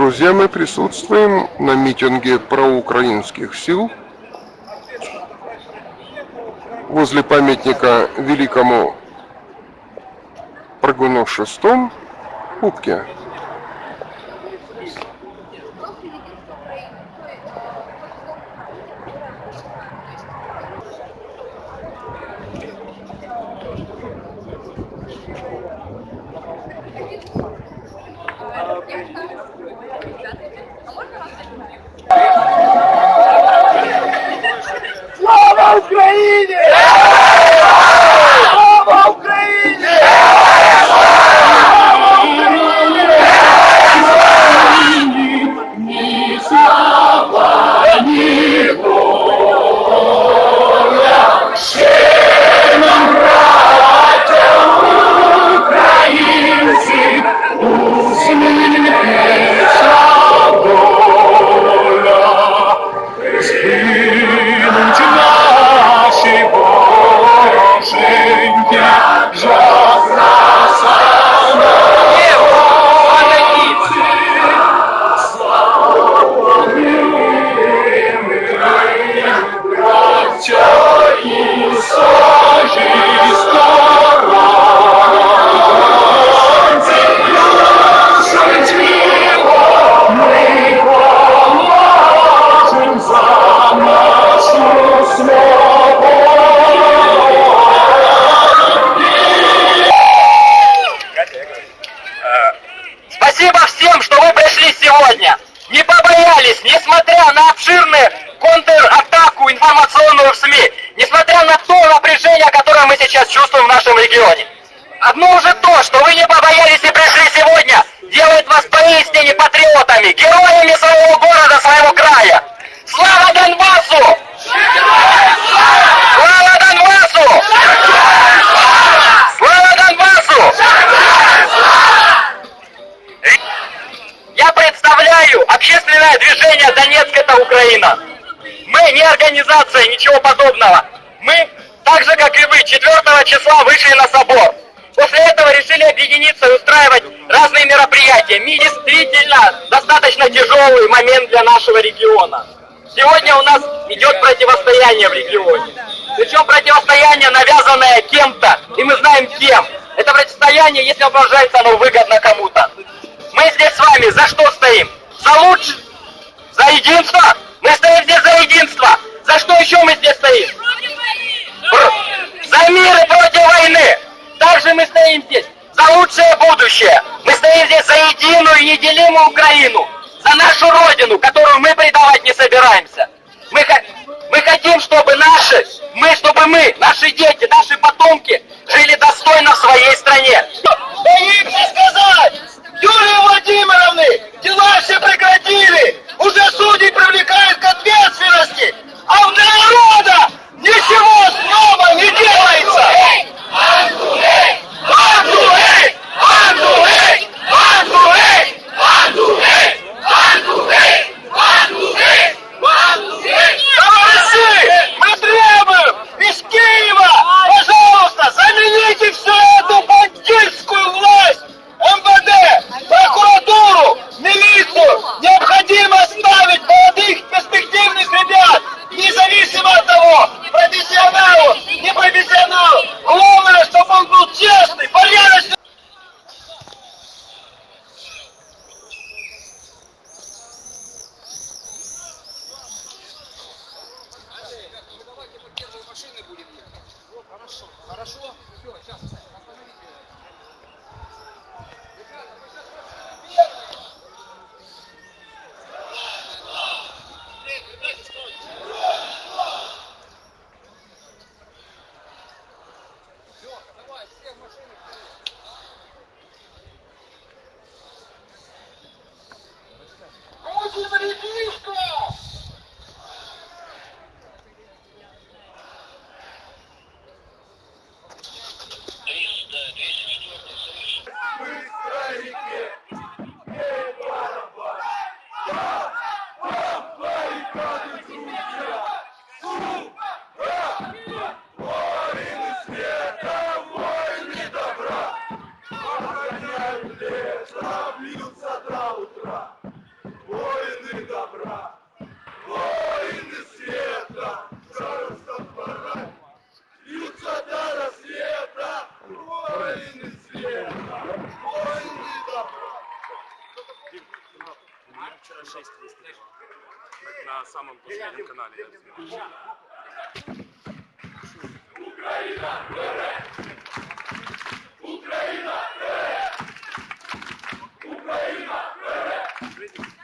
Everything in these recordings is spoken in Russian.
Друзья, мы присутствуем на митинге проукраинских сил возле памятника великому прыгуну шестом Кубке. Ucraína! Сегодня. Не побоялись, несмотря на обширную контратаку информационную в СМИ, несмотря на то напряжение, которое мы сейчас чувствуем в нашем регионе. Одно уже то, что вы не побоялись и пришли сегодня, делает вас поистине патриотами, героями своего города, своего края. Слава Донбассу! Слава Донбассу! Слава Донбассу! Я представляю общественное движение «Донецк – это Украина». Мы не организация, ничего подобного. Мы, так же как и вы, 4 числа вышли на собор. После этого решили объединиться и устраивать разные мероприятия. Ми действительно достаточно тяжелый момент для нашего региона. Сегодня у нас идет противостояние в регионе. Причем противостояние, навязанное кем-то, и мы знаем кем. Это противостояние, если воображается, оно выгодно кому-то. Мы здесь с вами за что стоим? За лучше? За единство? Мы стоим здесь за единство. За что еще мы здесь стоим? За мир и против войны. Также мы стоим здесь за лучшее будущее. Мы стоим здесь за единую и неделимую Украину. За нашу Родину, которую мы предавать не собираемся. Мы, мы хотим, чтобы наши, мы, чтобы мы, наши дети, наши потомки жили достойно в своей стране. Боимся Очень ребишка! На самом последнем канале я снимал. Да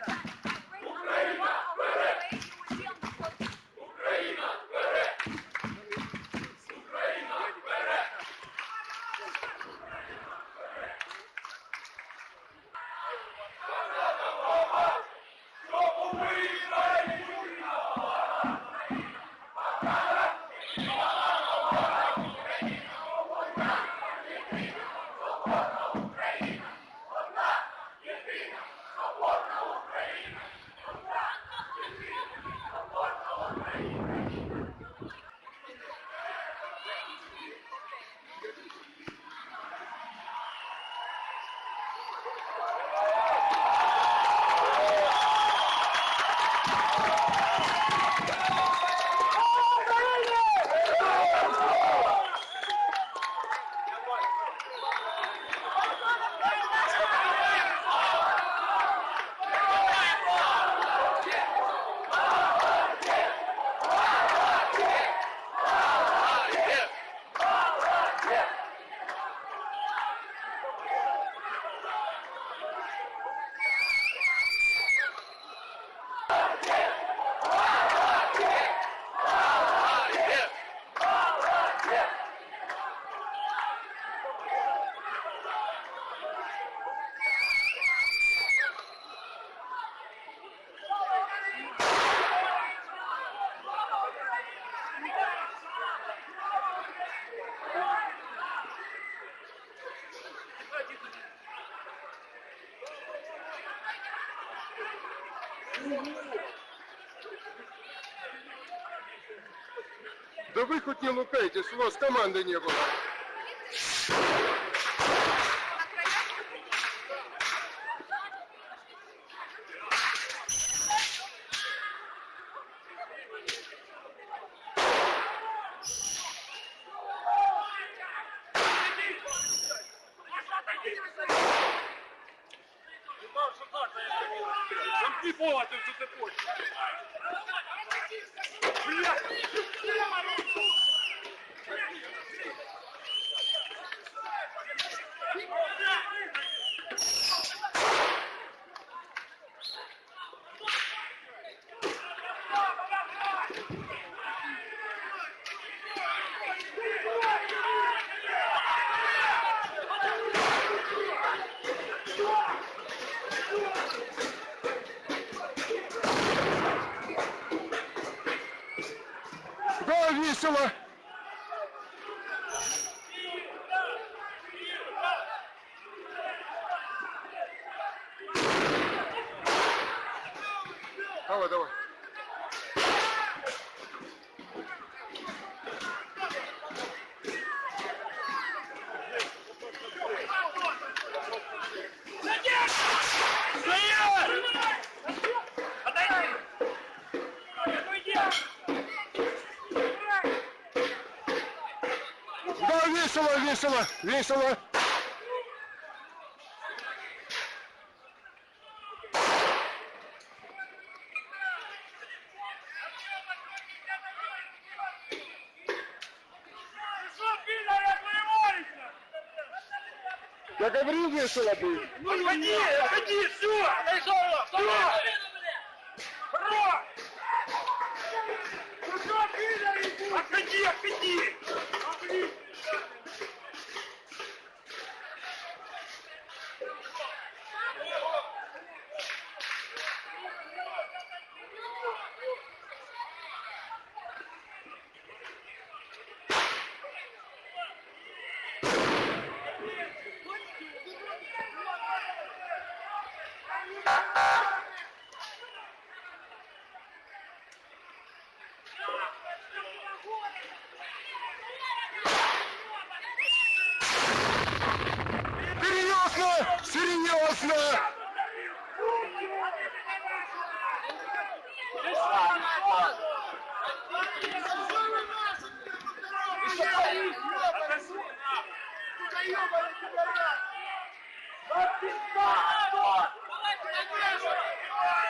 вы хоть не лукайтесь, у вас команды не было. Замки повод, ты что ты хочешь? Да, весело, весело, весело. Я говорил, весело будет. Отходи, отходи, все! Все! ёбаный пидорят! На пизда, Антон! Давай,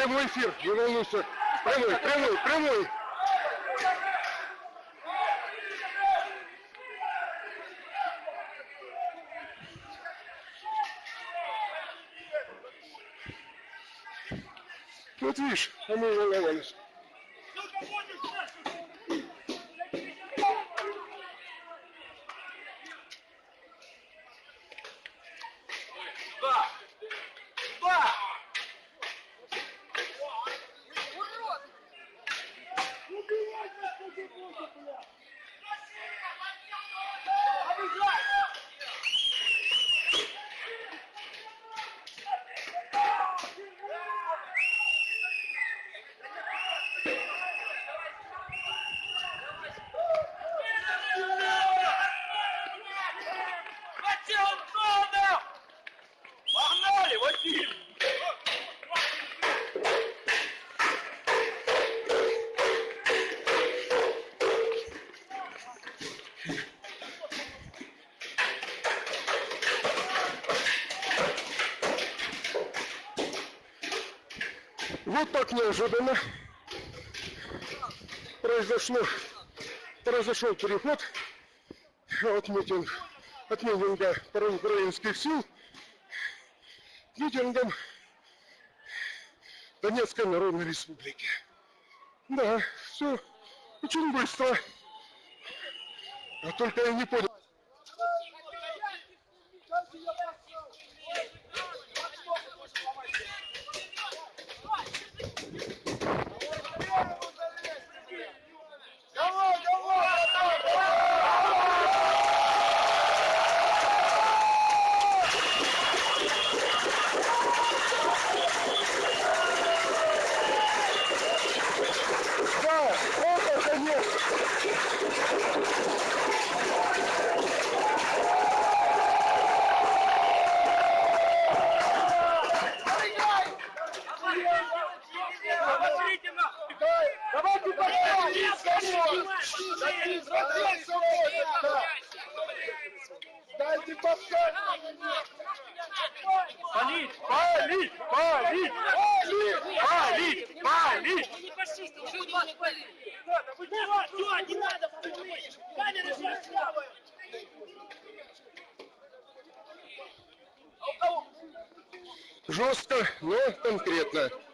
Прямой эфир, не волнуйся. Прямой, прямой, прямой. Вот видишь, а мы волновались. Вот так неожиданно произошло, произошел переход от митинга, от митинга проукраинских сил к митингам Донецкой Народной Республики. Да, все очень быстро. А только я не понял. Давай, давай, давай! Да, это конечно. Давайте подходим! Дайте подсказку! Палить! Палить! Палить! Палить! Палить! не фашисты, что вы вас полили? Все, не надо вспомнить! Камеры же слабые! Жестко, но конкретно. Еще